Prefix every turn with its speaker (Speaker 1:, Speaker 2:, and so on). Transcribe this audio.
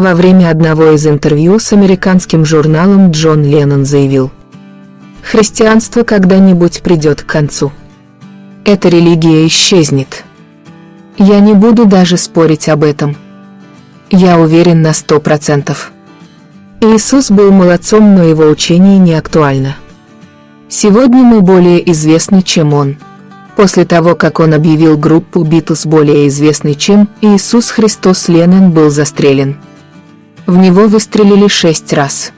Speaker 1: Во время одного из интервью с американским журналом Джон Леннон заявил, «Христианство когда-нибудь придет к концу. Эта религия исчезнет. Я не буду даже спорить об этом. Я уверен на сто процентов». Иисус был молодцом, но его учение не актуально. Сегодня мы более известны, чем он. После того, как он объявил группу Битлз более известной, чем Иисус Христос Леннон был застрелен. В него выстрелили шесть раз.